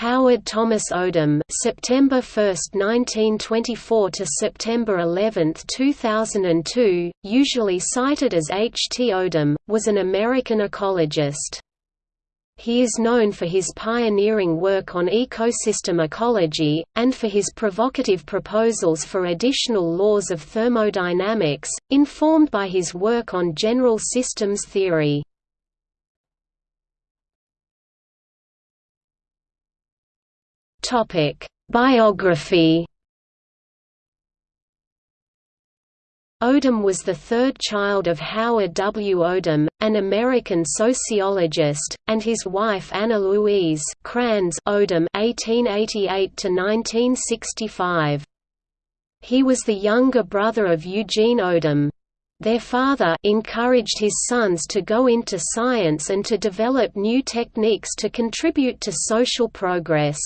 Howard Thomas Odum September 1, 1924 to September 11, 2002, usually cited as H. T. Odum, was an American ecologist. He is known for his pioneering work on ecosystem ecology, and for his provocative proposals for additional laws of thermodynamics, informed by his work on general systems theory. Biography Odum was the third child of Howard W. Odum, an American sociologist, and his wife Anna Louise Kranz Odum (1888–1965). He was the younger brother of Eugene Odum. Their father encouraged his sons to go into science and to develop new techniques to contribute to social progress.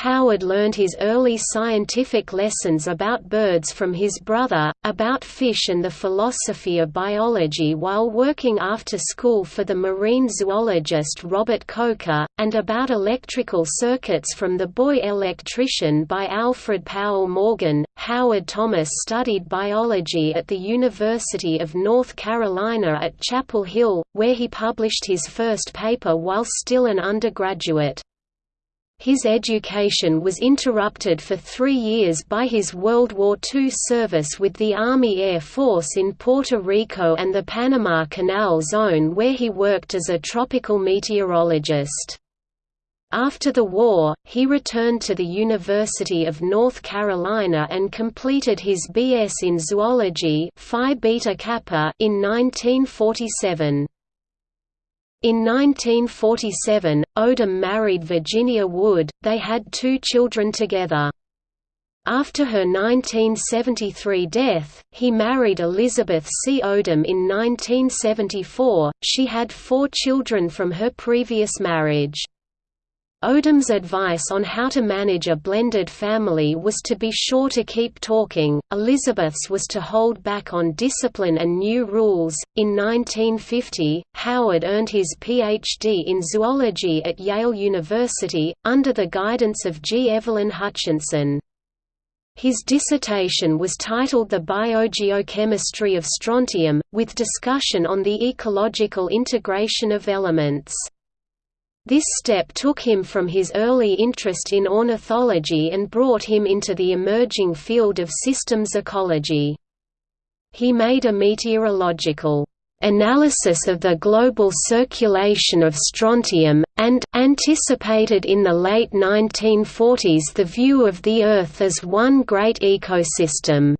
Howard learned his early scientific lessons about birds from his brother, about fish and the philosophy of biology while working after school for the marine zoologist Robert Coker, and about electrical circuits from the boy electrician by Alfred Powell Morgan. Howard Thomas studied biology at the University of North Carolina at Chapel Hill, where he published his first paper while still an undergraduate. His education was interrupted for three years by his World War II service with the Army Air Force in Puerto Rico and the Panama Canal Zone where he worked as a tropical meteorologist. After the war, he returned to the University of North Carolina and completed his B.S. in zoology Phi Beta Kappa in 1947. In 1947, Odum married Virginia Wood, they had two children together. After her 1973 death, he married Elizabeth C. Odum in 1974. She had four children from her previous marriage. Odum's advice on how to manage a blended family was to be sure to keep talking, Elizabeth's was to hold back on discipline and new rules. In 1950, Howard earned his Ph.D. in zoology at Yale University, under the guidance of G. Evelyn Hutchinson. His dissertation was titled The Biogeochemistry of Strontium, with discussion on the ecological integration of elements. This step took him from his early interest in ornithology and brought him into the emerging field of systems ecology. He made a meteorological analysis of the global circulation of strontium, and anticipated in the late 1940s the view of the Earth as one great ecosystem.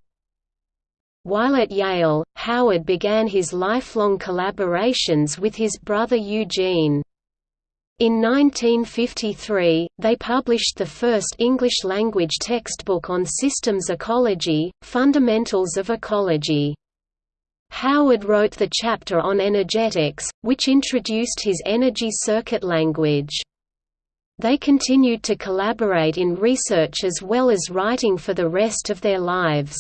While at Yale, Howard began his lifelong collaborations with his brother Eugene. In 1953, they published the first English-language textbook on systems ecology, Fundamentals of Ecology. Howard wrote the chapter on energetics, which introduced his energy circuit language. They continued to collaborate in research as well as writing for the rest of their lives.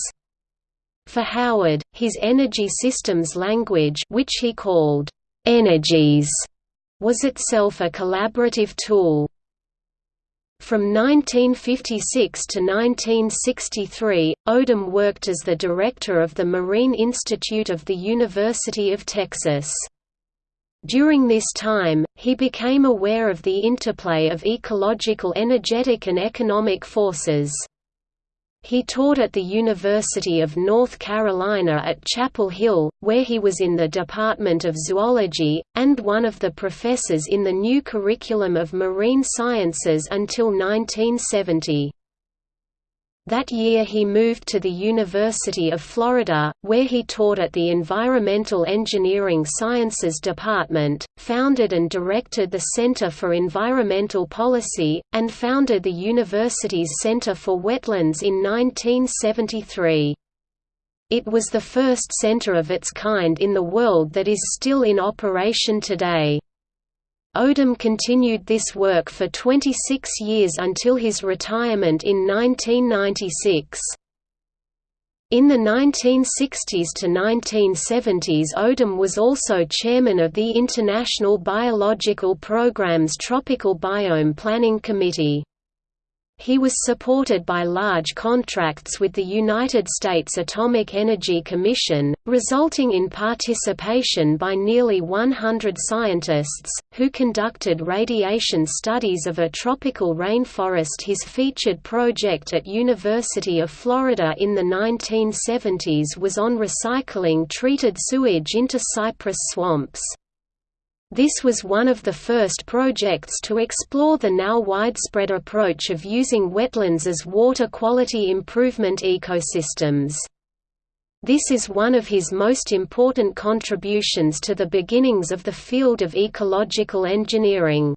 For Howard, his energy systems language which he called, "'energese' was itself a collaborative tool. From 1956 to 1963, Odum worked as the director of the Marine Institute of the University of Texas. During this time, he became aware of the interplay of ecological energetic and economic forces. He taught at the University of North Carolina at Chapel Hill, where he was in the Department of Zoology, and one of the professors in the new curriculum of marine sciences until 1970. That year he moved to the University of Florida, where he taught at the Environmental Engineering Sciences Department, founded and directed the Center for Environmental Policy, and founded the university's Center for Wetlands in 1973. It was the first center of its kind in the world that is still in operation today. Odum continued this work for 26 years until his retirement in 1996. In the 1960s to 1970s Odum was also chairman of the International Biological Programme's Tropical Biome Planning Committee. He was supported by large contracts with the United States Atomic Energy Commission, resulting in participation by nearly 100 scientists, who conducted radiation studies of a tropical rainforest His featured project at University of Florida in the 1970s was on recycling treated sewage into cypress swamps. This was one of the first projects to explore the now widespread approach of using wetlands as water quality improvement ecosystems. This is one of his most important contributions to the beginnings of the field of ecological engineering.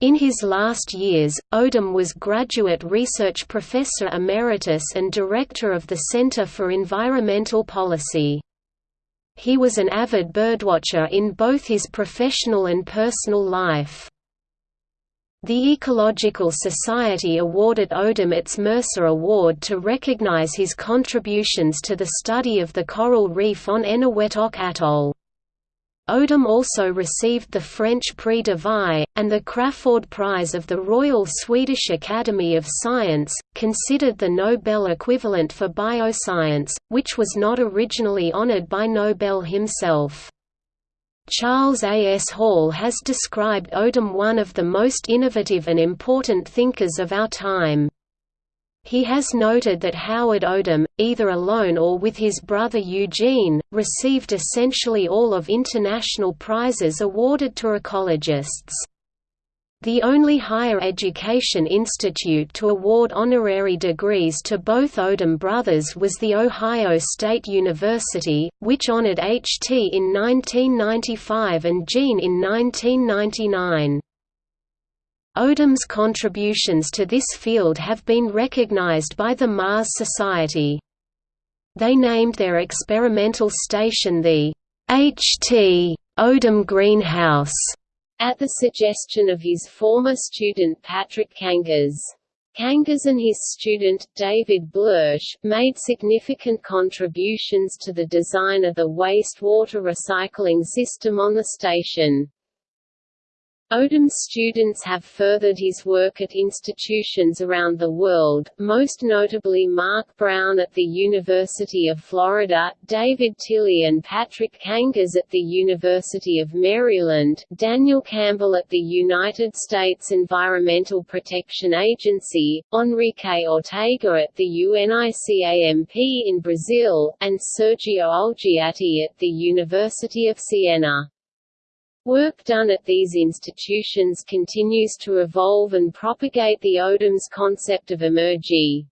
In his last years, Odum was Graduate Research Professor Emeritus and Director of the Center for Environmental Policy. He was an avid birdwatcher in both his professional and personal life. The Ecological Society awarded Odum its Mercer Award to recognize his contributions to the study of the coral reef on Eniwetok Atoll. Odum also received the French Prix de Vie, and the Crafoord Prize of the Royal Swedish Academy of Science, considered the Nobel equivalent for bioscience, which was not originally honored by Nobel himself. Charles A. S. Hall has described Odum one of the most innovative and important thinkers of our time. He has noted that Howard Odum, either alone or with his brother Eugene, received essentially all of international prizes awarded to ecologists. The only higher education institute to award honorary degrees to both Odum brothers was The Ohio State University, which honored H.T. in 1995 and Gene in 1999. Odum's contributions to this field have been recognized by the Mars Society. They named their experimental station the H.T. Odum Greenhouse, at the suggestion of his former student Patrick Kangas. Kangas and his student, David Blersch, made significant contributions to the design of the wastewater recycling system on the station. Odum's students have furthered his work at institutions around the world, most notably Mark Brown at the University of Florida, David Tilley and Patrick Kangas at the University of Maryland, Daniel Campbell at the United States Environmental Protection Agency, Enrique Ortega at the UNICAMP in Brazil, and Sergio Ulgiati at the University of Siena. Work done at these institutions continues to evolve and propagate the Odum's concept of emergy.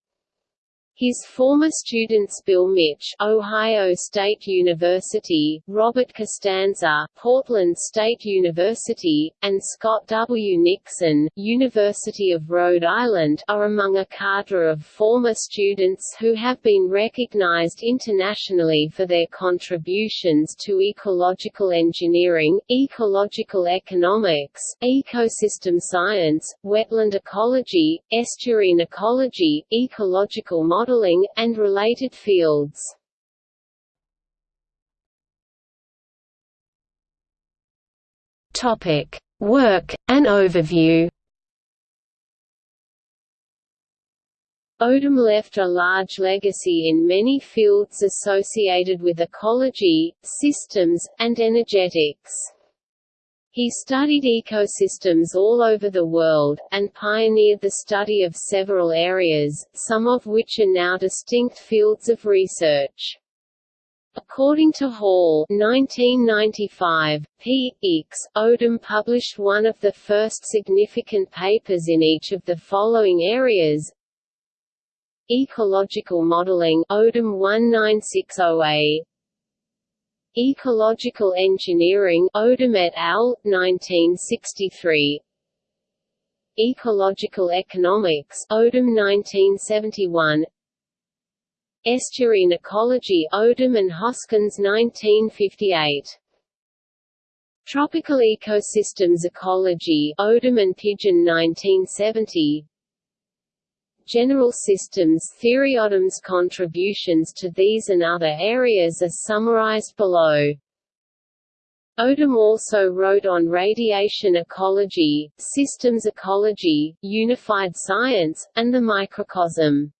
His former students Bill Mitsch Ohio State University, Robert Costanza Portland State University, and Scott W. Nixon University of Rhode Island are among a cadre of former students who have been recognized internationally for their contributions to ecological engineering, ecological economics, ecosystem science, wetland ecology, estuarine ecology, ecological modeling modeling, and related fields. Topic: Work and overview. Odum left a large legacy in many fields associated with ecology, systems, and energetics. He studied ecosystems all over the world, and pioneered the study of several areas, some of which are now distinct fields of research. According to Hall 1995, P. X. Odum published one of the first significant papers in each of the following areas Ecological modeling Odum 1960A Ecological Engineering Odum et al., 1963 Ecological Economics Odum 1971 Estuarine Ecology Odum and Hoskins 1958 Tropical Ecosystems Ecology Odum and Pigeon 1970 general systems theory. Odum's contributions to these and other areas are summarized below. Odum also wrote on radiation ecology, systems ecology, unified science, and the microcosm.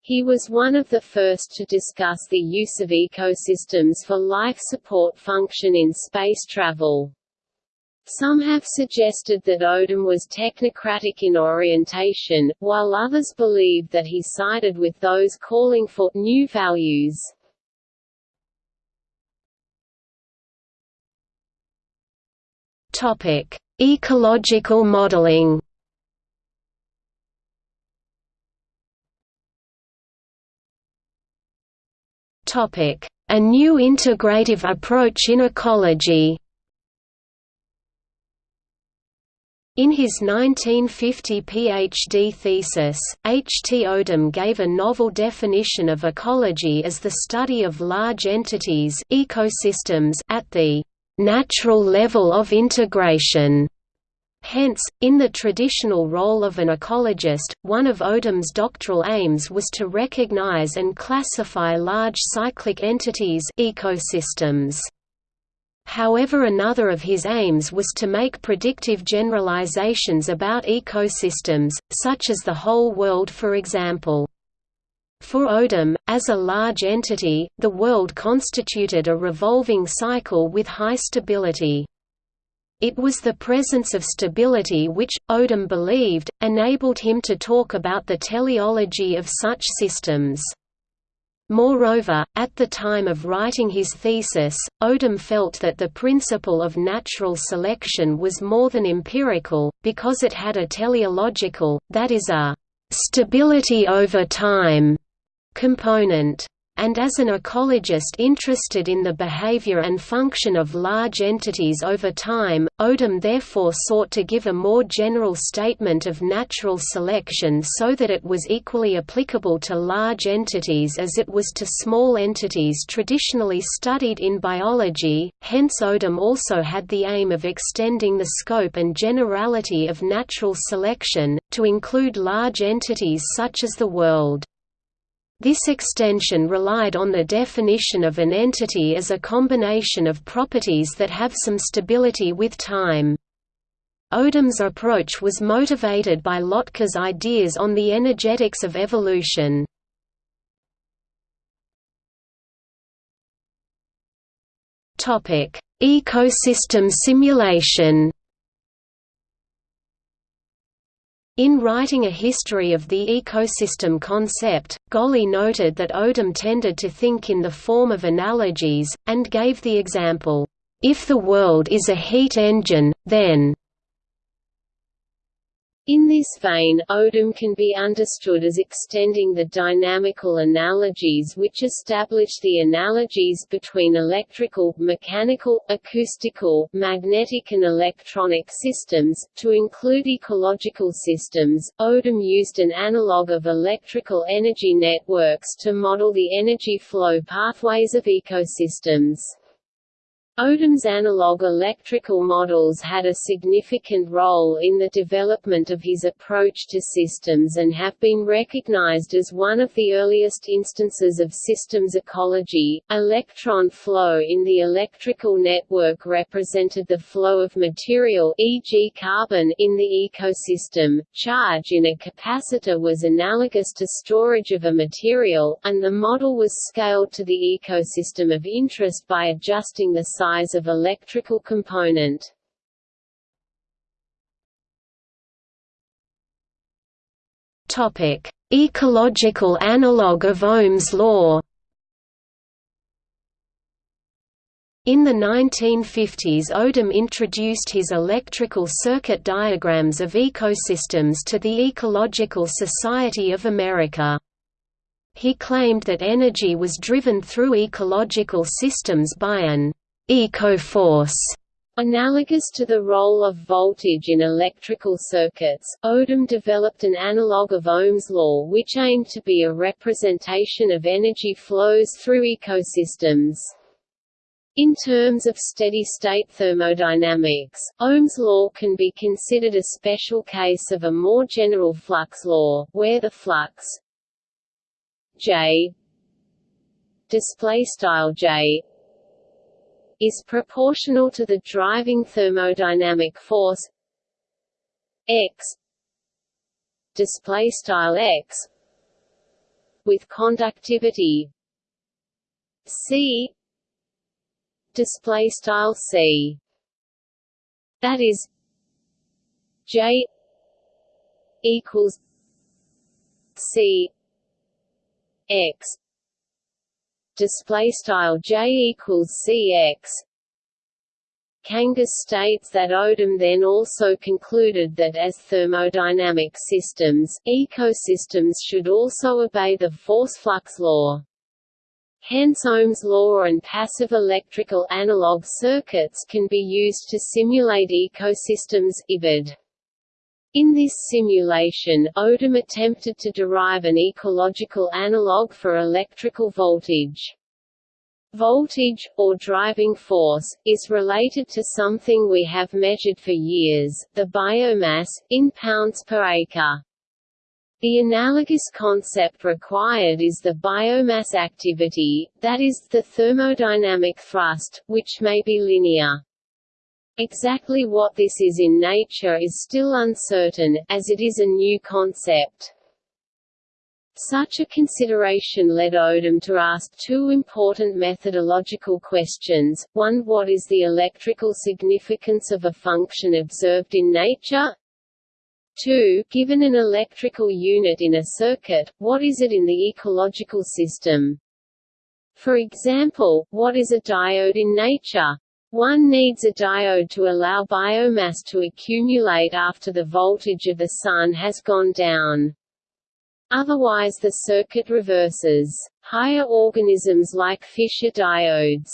He was one of the first to discuss the use of ecosystems for life support function in space travel. Some have suggested that Odum was technocratic in orientation, while others believe that he sided with those calling for new values. Ecological modeling. Topic: A new integrative approach in ecology. In his 1950 PhD thesis, H. T. Odum gave a novel definition of ecology as the study of large entities ecosystems at the natural level of integration. Hence, in the traditional role of an ecologist, one of Odum's doctoral aims was to recognize and classify large cyclic entities ecosystems. However another of his aims was to make predictive generalizations about ecosystems, such as the whole world for example. For Odum, as a large entity, the world constituted a revolving cycle with high stability. It was the presence of stability which, Odum believed, enabled him to talk about the teleology of such systems. Moreover, at the time of writing his thesis, Odum felt that the principle of natural selection was more than empirical, because it had a teleological, that is a «stability over time» component and as an ecologist interested in the behavior and function of large entities over time, Odum therefore sought to give a more general statement of natural selection so that it was equally applicable to large entities as it was to small entities traditionally studied in biology, hence Odum also had the aim of extending the scope and generality of natural selection, to include large entities such as the world. This extension relied on the definition of an entity as a combination of properties that have some stability with time. Odum's approach was motivated by Lotka's ideas on the energetics of evolution. Ecosystem simulation In writing a history of the ecosystem concept, Golley noted that Odum tended to think in the form of analogies, and gave the example, "...if the world is a heat engine, then in this vein, Odum can be understood as extending the dynamical analogies which establish the analogies between electrical, mechanical, acoustical, magnetic and electronic systems, to include ecological systems. Odum used an analog of electrical energy networks to model the energy flow pathways of ecosystems. Odum's analog electrical models had a significant role in the development of his approach to systems and have been recognized as one of the earliest instances of systems ecology. Electron flow in the electrical network represented the flow of material e.g. carbon in the ecosystem. Charge in a capacitor was analogous to storage of a material, and the model was scaled to the ecosystem of interest by adjusting the size of electrical component. Topic: Ecological analog of Ohm's law. In the 1950s Odum introduced his electrical circuit diagrams of ecosystems to the Ecological Society of America. He claimed that energy was driven through ecological systems by an eco-force Analogous to the role of voltage in electrical circuits, Odum developed an analog of Ohm's law which aimed to be a representation of energy flows through ecosystems. In terms of steady-state thermodynamics, Ohm's law can be considered a special case of a more general flux law, where the flux J J is proportional to the driving thermodynamic force X display style X with conductivity C display style C. That is J equals C X display style J equals CX Kangas states that Odum then also concluded that as thermodynamic systems, ecosystems should also obey the force-flux law. Hence Ohm's law and passive electrical analog circuits can be used to simulate ecosystems IBID. In this simulation, Odum attempted to derive an ecological analog for electrical voltage. Voltage, or driving force, is related to something we have measured for years, the biomass, in pounds per acre. The analogous concept required is the biomass activity, that is, the thermodynamic thrust, which may be linear. Exactly what this is in nature is still uncertain, as it is a new concept. Such a consideration led Odum to ask two important methodological questions, one what is the electrical significance of a function observed in nature? 2. Given an electrical unit in a circuit, what is it in the ecological system? For example, what is a diode in nature? One needs a diode to allow biomass to accumulate after the voltage of the sun has gone down. Otherwise the circuit reverses. Higher organisms like fish are diodes.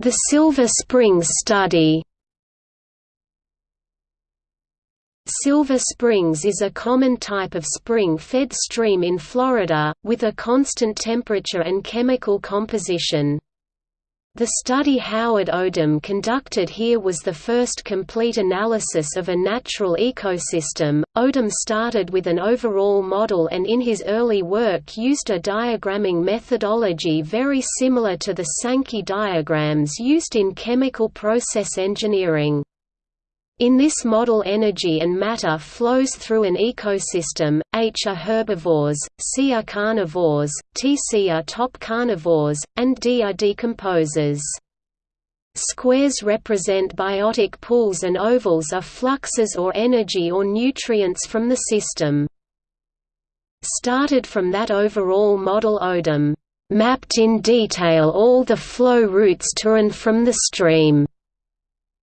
The Silver Springs study Silver Springs is a common type of spring-fed stream in Florida, with a constant temperature and chemical composition. The study Howard Odum conducted here was the first complete analysis of a natural ecosystem. Odum started with an overall model and in his early work used a diagramming methodology very similar to the Sankey diagrams used in chemical process engineering. In this model energy and matter flows through an ecosystem, H are herbivores, C are carnivores, Tc are top carnivores, and D are decomposers. Squares represent biotic pools and ovals are fluxes or energy or nutrients from the system. Started from that overall model Odum mapped in detail all the flow routes to and from the stream.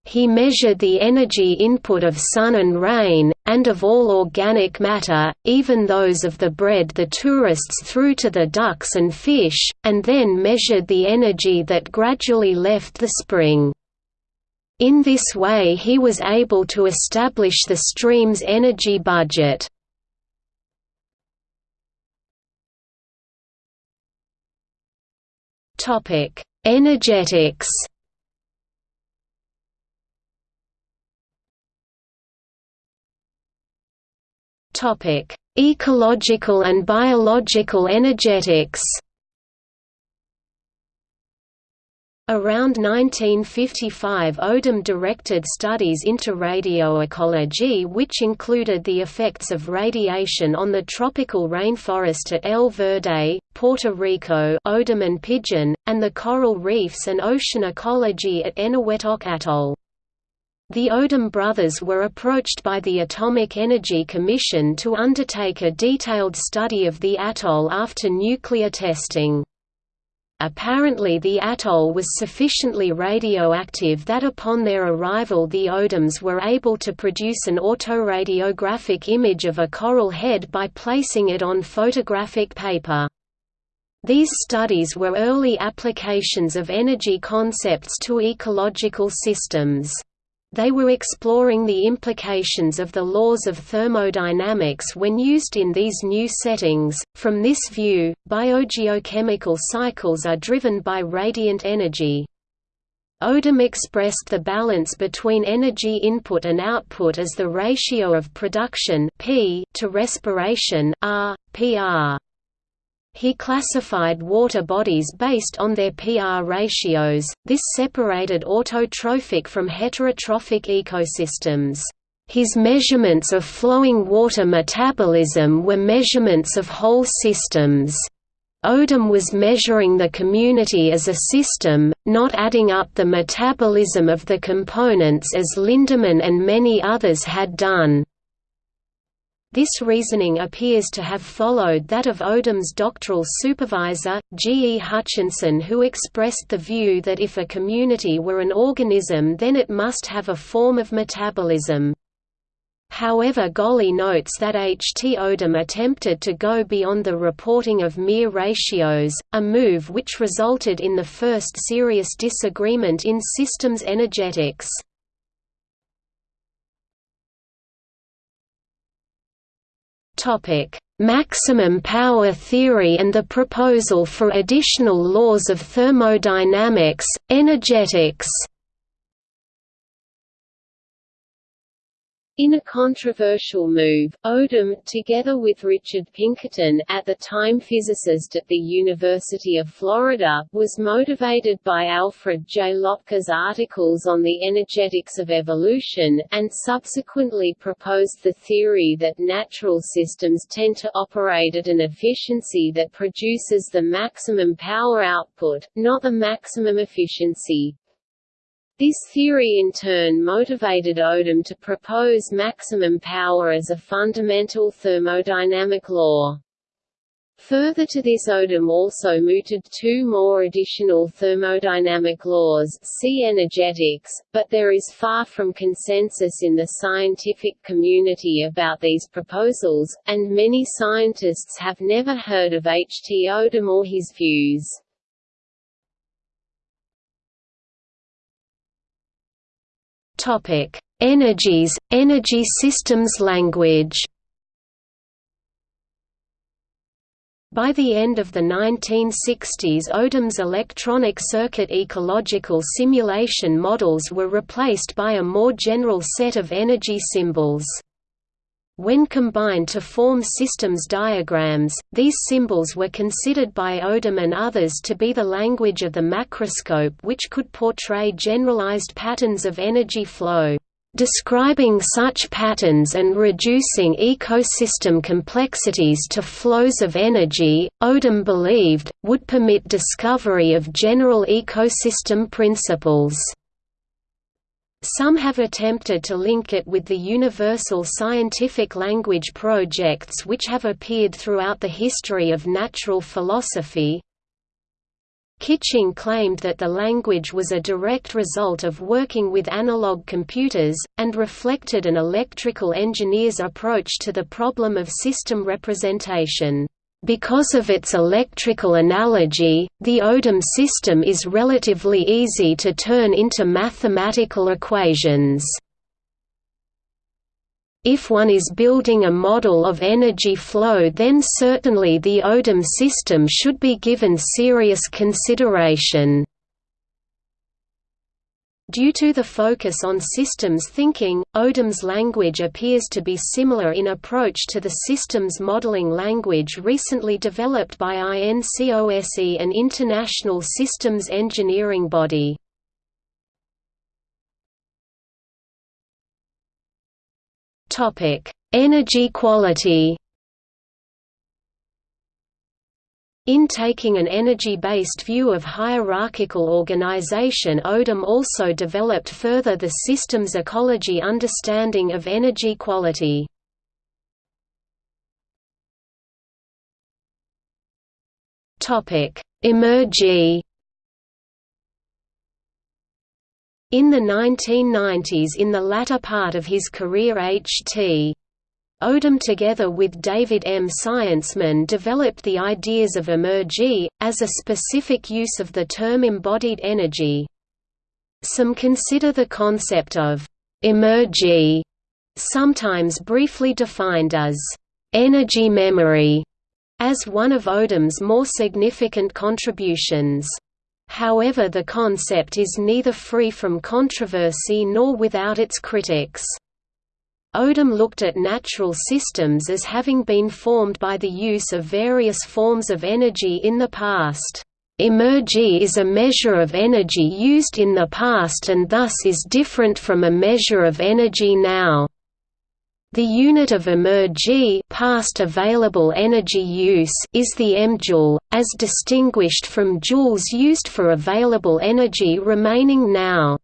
He measured the energy input of sun and rain, and of all organic matter, even those of the bread the tourists threw to the ducks and fish, and then measured the energy that gradually left the spring. In this way he was able to establish the stream's energy budget. Energetics Topic: Ecological and biological energetics. Around 1955 Odum directed studies into radioecology which included the effects of radiation on the tropical rainforest at El Verde, Puerto Rico Odum and Pigeon, and the coral reefs and ocean ecology at Eniwetok Atoll. The Odum brothers were approached by the Atomic Energy Commission to undertake a detailed study of the atoll after nuclear testing. Apparently the atoll was sufficiently radioactive that upon their arrival the Odums were able to produce an autoradiographic image of a coral head by placing it on photographic paper. These studies were early applications of energy concepts to ecological systems. They were exploring the implications of the laws of thermodynamics when used in these new settings. From this view, biogeochemical cycles are driven by radiant energy. Odum expressed the balance between energy input and output as the ratio of production P to respiration R, PR. He classified water bodies based on their PR ratios, this separated autotrophic from heterotrophic ecosystems. His measurements of flowing water metabolism were measurements of whole systems. Odum was measuring the community as a system, not adding up the metabolism of the components as Lindeman and many others had done. This reasoning appears to have followed that of Odum's doctoral supervisor, G. E. Hutchinson who expressed the view that if a community were an organism then it must have a form of metabolism. However Golley notes that H. T. Odum attempted to go beyond the reporting of mere ratios, a move which resulted in the first serious disagreement in systems energetics. Topic: Maximum power theory and the proposal for additional laws of thermodynamics, energetics. In a controversial move, Odum, together with Richard Pinkerton, at the time physicist at the University of Florida, was motivated by Alfred J. Lotka articles on the energetics of evolution, and subsequently proposed the theory that natural systems tend to operate at an efficiency that produces the maximum power output, not the maximum efficiency. This theory in turn motivated Odum to propose maximum power as a fundamental thermodynamic law. Further to this Odum also mooted two more additional thermodynamic laws see energetics, but there is far from consensus in the scientific community about these proposals, and many scientists have never heard of H. T. Odum or his views. Topic: Energese, energy systems language. By the end of the 1960s Odum's electronic circuit ecological simulation models were replaced by a more general set of energy symbols. When combined to form systems diagrams, these symbols were considered by Odum and others to be the language of the macroscope which could portray generalized patterns of energy flow. Describing such patterns and reducing ecosystem complexities to flows of energy, Odum believed, would permit discovery of general ecosystem principles. Some have attempted to link it with the universal scientific language projects which have appeared throughout the history of natural philosophy. Kitching claimed that the language was a direct result of working with analog computers, and reflected an electrical engineer's approach to the problem of system representation. Because of its electrical analogy, the Odum system is relatively easy to turn into mathematical equations. If one is building a model of energy flow then certainly the Odum system should be given serious consideration. Due to the focus on systems thinking, Odum's language appears to be similar in approach to the systems modeling language recently developed by INCOSE an international systems engineering body. Energy quality In taking an energy-based view of hierarchical organization Odum also developed further the systems ecology understanding of energy quality. Emergy In the 1990s in the latter part of his career H.T. Odum together with David M. Scienceman developed the ideas of emergy, as a specific use of the term embodied energy. Some consider the concept of emergy, sometimes briefly defined as energy memory, as one of Odum's more significant contributions. However the concept is neither free from controversy nor without its critics. Odum looked at natural systems as having been formed by the use of various forms of energy in the past. Emergy is a measure of energy used in the past and thus is different from a measure of energy now. The unit of emergy past available energy use is the emjoule, as distinguished from joules used for available energy remaining now.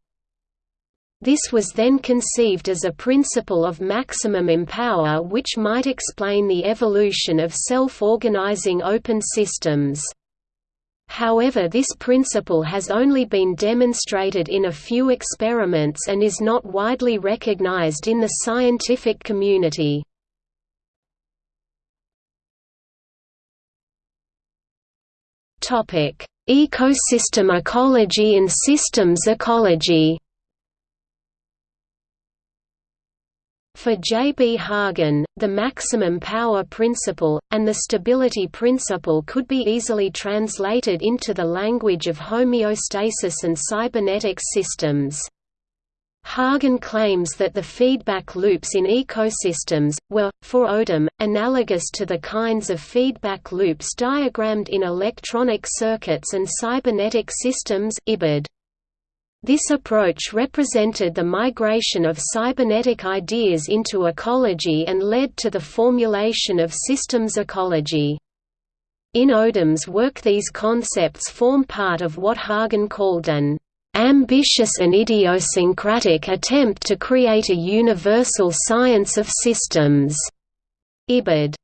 This was then conceived as a principle of maximum empower which might explain the evolution of self-organizing open systems. However this principle has only been demonstrated in a few experiments and is not widely recognized in the scientific community. Ecosystem ecology and systems ecology For J. B. Hagen, the maximum power principle, and the stability principle could be easily translated into the language of homeostasis and cybernetic systems. Hagen claims that the feedback loops in ecosystems, were, for Odum, analogous to the kinds of feedback loops diagrammed in electronic circuits and cybernetic systems IBID. This approach represented the migration of cybernetic ideas into ecology and led to the formulation of systems ecology. In Odum's work these concepts form part of what Hagen called an ambitious and idiosyncratic attempt to create a universal science of systems. Ibid.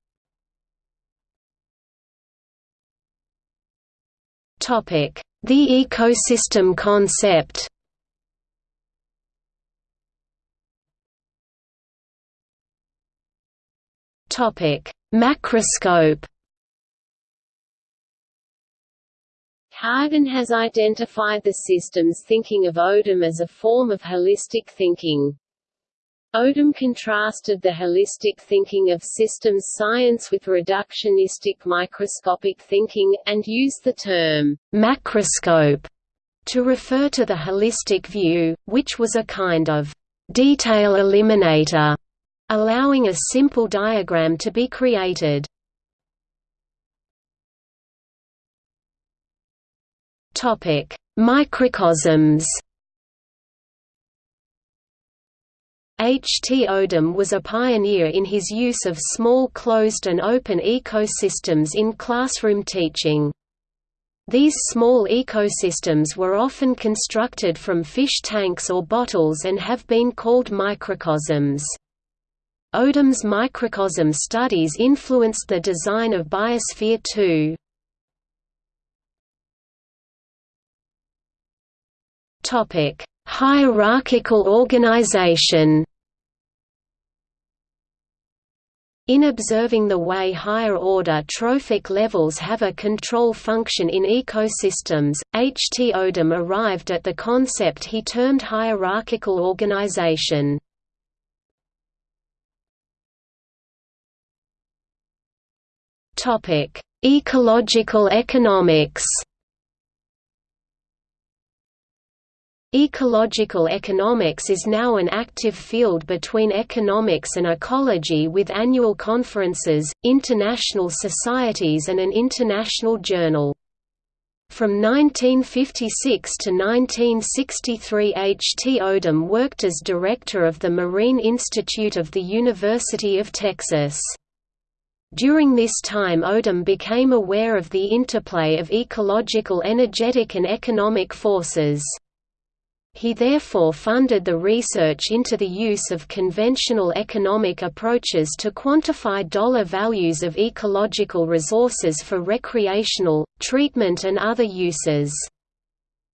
Topic: the ecosystem concept. Topic: Macroscope. Hagen has identified the systems thinking of Odum as a form of holistic thinking. Odum contrasted the holistic thinking of systems science with reductionistic microscopic thinking, and used the term «macroscope» to refer to the holistic view, which was a kind of «detail eliminator», allowing a simple diagram to be created. Microcosms H. T. Odum was a pioneer in his use of small closed and open ecosystems in classroom teaching. These small ecosystems were often constructed from fish tanks or bottles and have been called microcosms. Odum's microcosm studies influenced the design of Biosphere 2. Hierarchical organization In observing the way higher-order trophic levels have a control function in ecosystems, H. T. Odum arrived at the concept he termed hierarchical organization. Ecological economics Ecological economics is now an active field between economics and ecology with annual conferences, international societies and an international journal. From 1956 to 1963 H. T. Odum worked as director of the Marine Institute of the University of Texas. During this time Odum became aware of the interplay of ecological energetic and economic forces. He therefore funded the research into the use of conventional economic approaches to quantify dollar values of ecological resources for recreational, treatment and other uses.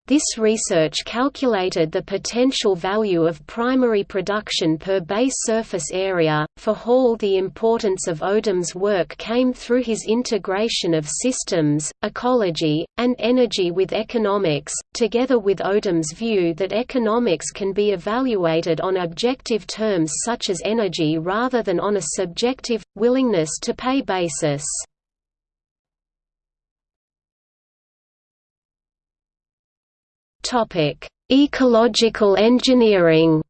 This research calculated the potential value of primary production per base surface area. For Hall, the importance of Odum's work came through his integration of systems, ecology, and energy with economics, together with Odum's view that economics can be evaluated on objective terms such as energy rather than on a subjective, willingness to pay basis. Topic: Ecological engineering.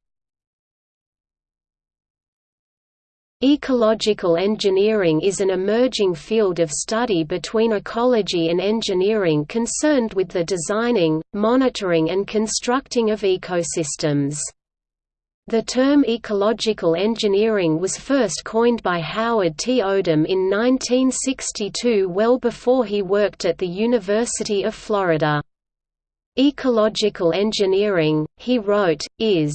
Ecological engineering is an emerging field of study between ecology and engineering concerned with the designing, monitoring and constructing of ecosystems. The term ecological engineering was first coined by Howard T. Odum in 1962 well before he worked at the University of Florida. Ecological engineering, he wrote, is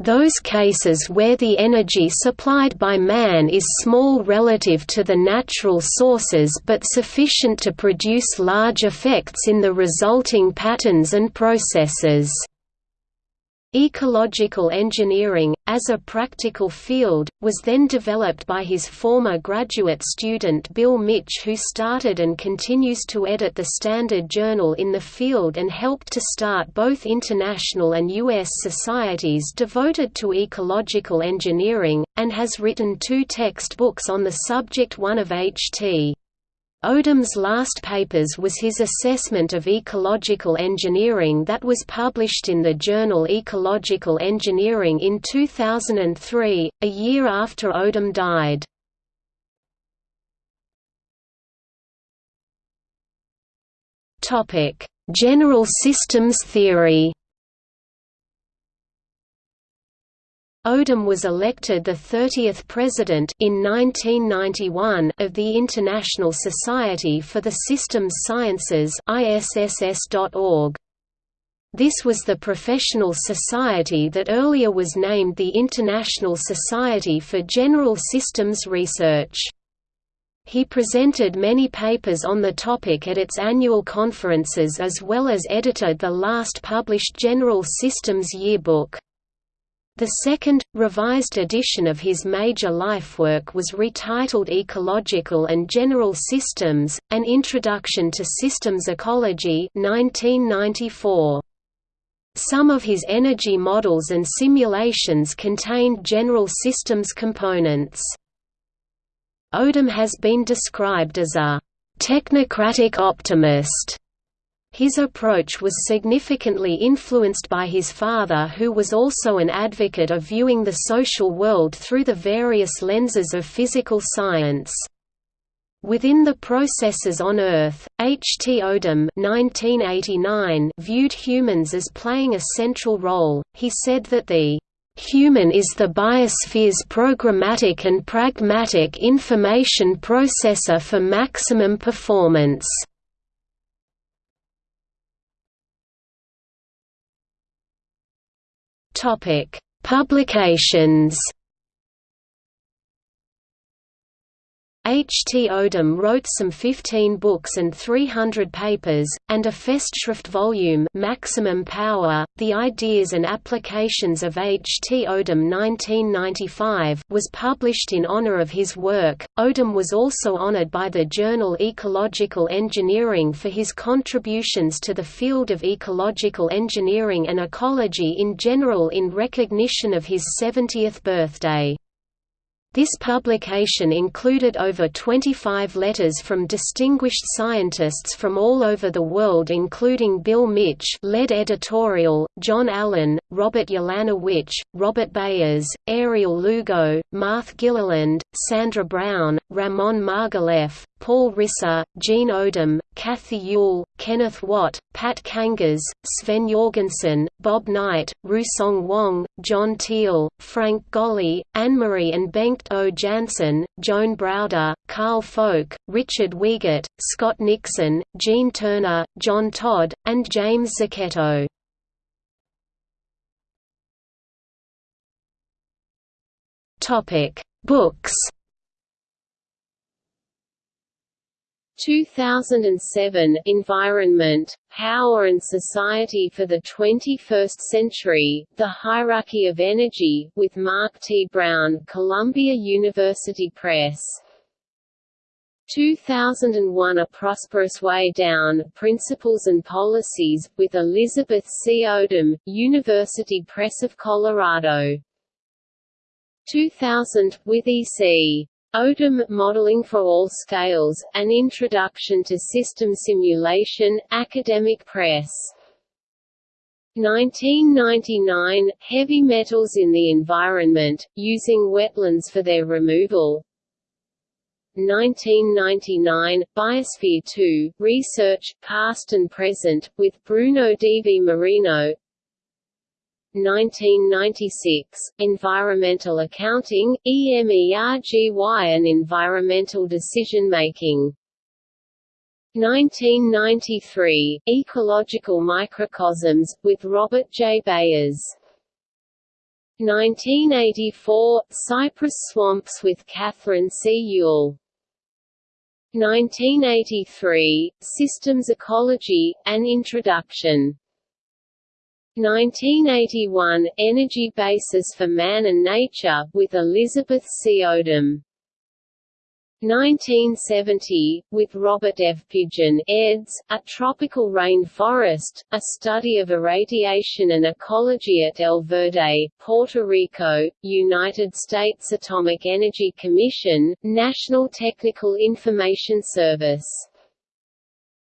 those cases where the energy supplied by man is small relative to the natural sources but sufficient to produce large effects in the resulting patterns and processes. Ecological engineering, as a practical field, was then developed by his former graduate student Bill Mitsch who started and continues to edit the Standard Journal in the field and helped to start both international and U.S. societies devoted to ecological engineering, and has written two textbooks on the subject one of H.T. Odum's last papers was his assessment of ecological engineering that was published in the journal Ecological Engineering in 2003, a year after Odum died. General systems theory Odum was elected the 30th president in 1991 of the International Society for the Systems Sciences ISSS.org. This was the professional society that earlier was named the International Society for General Systems Research. He presented many papers on the topic at its annual conferences as well as edited the last published General Systems Yearbook. The second, revised edition of his major lifework was retitled Ecological and General Systems, An Introduction to Systems Ecology 1994. Some of his energy models and simulations contained general systems components. Odum has been described as a technocratic optimist his approach was significantly influenced by his father who was also an advocate of viewing the social world through the various lenses of physical science. Within the processes on Earth, H. T. Odum viewed humans as playing a central role. He said that the human is the biosphere's programmatic and pragmatic information processor for maximum performance. Topic: Publications H. T. Odum wrote some 15 books and 300 papers, and a Festschrift volume Maximum Power, The Ideas and Applications of H. T. Odum 1995 was published in honor of his work. Odum was also honored by the journal Ecological Engineering for his contributions to the field of ecological engineering and ecology in general in recognition of his 70th birthday. This publication included over 25 letters from distinguished scientists from all over the world including Bill Mitsch lead editorial, John Allen, Robert Ulanowicz, Robert Beyers, Ariel Lugo, Marth Gilliland, Sandra Brown, Ramon Margalef, Paul Risser, Jean Odum, Kathy Ewel, Kenneth Watt, Pat Kangas, Sven Jorgensen, Bob Knight, Rusong Wang, John Teal, Frank Golley, Anne-Marie and Bengt O. Jansson, Joan Browder, Carl Folke, Richard Wiegert, Scott Nixon, Gene Turner, John Todd, and James Zucchetto. Books 2007 Environment, Power and Society for the 21st Century, The Hierarchy of Energy, with Mark T. Brown Columbia University Press. 2001 A Prosperous Way Down, Principles and Policies, with Elizabeth C. Odum, University Press of Colorado. 2000, with E.C. Odum, Modeling for All Scales, An Introduction to System Simulation, Academic Press. 1999, Heavy Metals in the Environment, Using Wetlands for Their Removal 1999, Biosphere 2, Research, Past and Present, with Bruno D. V. Marino 1996, Environmental Accounting, EMERGY and Environmental Decision-Making 1993, Ecological Microcosms, with Robert J. Beyers. 1984, Cypress Swamps with Catherine C. Ewel 1983, Systems Ecology, An Introduction 1981, Energy Basis for Man and Nature, with Elizabeth C. Odum. 1970, with Robert F. Pigeon eds, A Tropical Rain Forest, A Study of Irradiation and Ecology at El Verde, Puerto Rico, United States Atomic Energy Commission, National Technical Information Service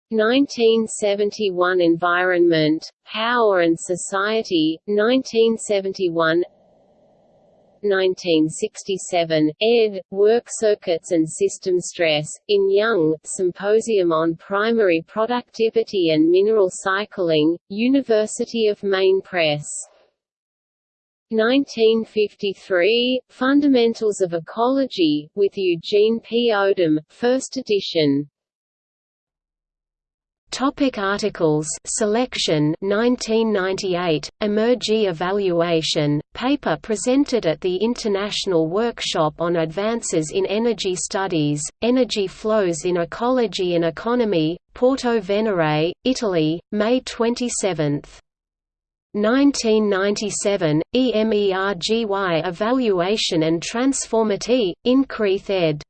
1971 Environment, Power and Society, 1971 1967, ed. Work Circuits and System Stress, in Young, Symposium on Primary Productivity and Mineral Cycling, University of Maine Press. 1953, Fundamentals of Ecology, with Eugene P. Odum, first edition. Topic articles. Selection 1998, Emergy Evaluation, paper presented at the International Workshop on Advances in Energy Studies, Energy Flows in Ecology and Economy, Porto Venere, Italy, May 27. 1997, EMERGY Evaluation and Transformity, Increath ed.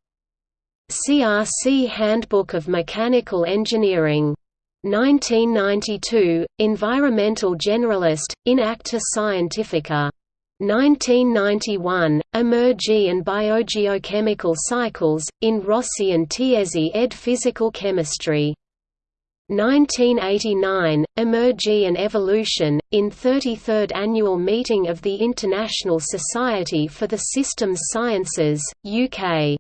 CRC Handbook of Mechanical Engineering 1992, Environmental Generalist, in Acta Scientifica. 1991, Emergy and Biogeochemical Cycles, in Rossi and Tiezzi ed. Physical Chemistry. 1989, Emergy and Evolution, in 33rd Annual Meeting of the International Society for the Systems Sciences, UK.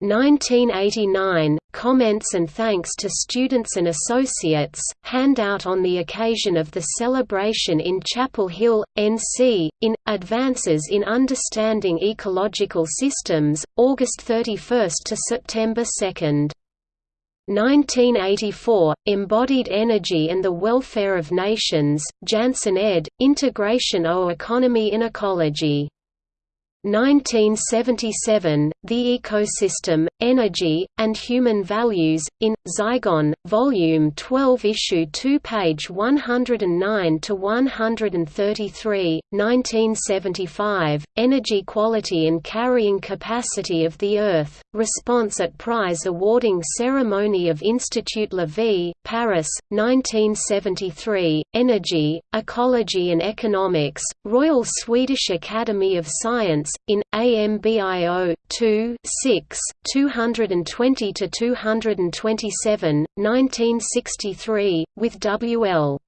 1989, comments and thanks to students and associates, handout on the occasion of the celebration in Chapel Hill, NC, in, Advances in Understanding Ecological Systems, August 31 to September 2. 1984, Embodied Energy and the Welfare of Nations, Jansson ed., Integration o Economy in Ecology 1977, The Ecosystem, Energy, and Human Values, in, Zygon, Volume 12 Issue 2 page 109–133, 1975, Energy Quality and Carrying Capacity of the Earth, Response at Prize Awarding Ceremony of Institut La Vie, Paris, 1973, Energy, Ecology and Economics, Royal Swedish Academy of Science, in AMBIO 2 6 220 to 227 1963 with WL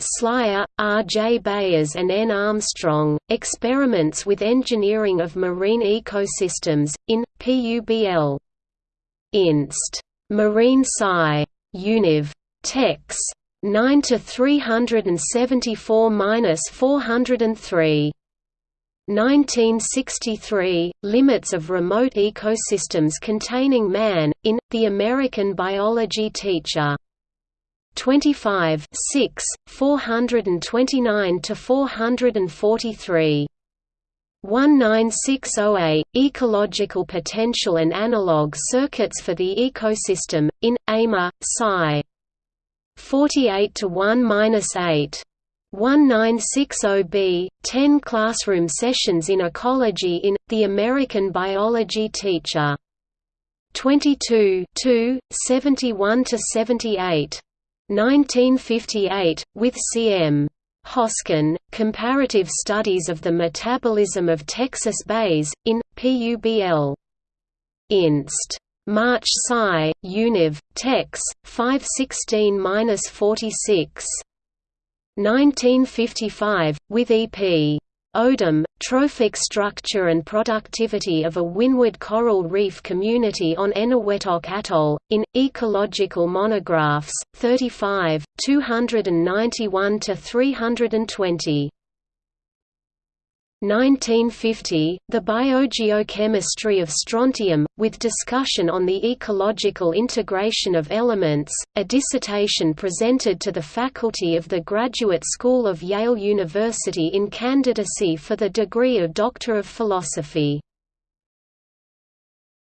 Siler, R. J. Beyers and N. Armstrong, Experiments with Engineering of Marine Ecosystems, in, PUBL. Inst. Marine Sci. Univ. Tex. 9 to 374-403. 1963, Limits of Remote Ecosystems Containing Man, in, The American Biology Teacher. 25 6, 429–443 1960A, Ecological Potential and Analog Circuits for the Ecosystem, in, AMA, Sci. 48 to 1-8. 1960B, 10 classroom sessions in ecology in, The American Biology Teacher. 22 71–78. 1958, with C.M. Hoskin, Comparative Studies of the Metabolism of Texas Bays, in, PUBL. Inst. March Sci, Univ, Tex, 516–46. 1955, with E.P. Odum, Trophic Structure and Productivity of a Windward Coral Reef Community on Eniwetok Atoll, in, Ecological Monographs, 35, 291–320. 1950, The Biogeochemistry of Strontium, with discussion on the ecological integration of elements, a dissertation presented to the faculty of the Graduate School of Yale University in candidacy for the degree of Doctor of Philosophy.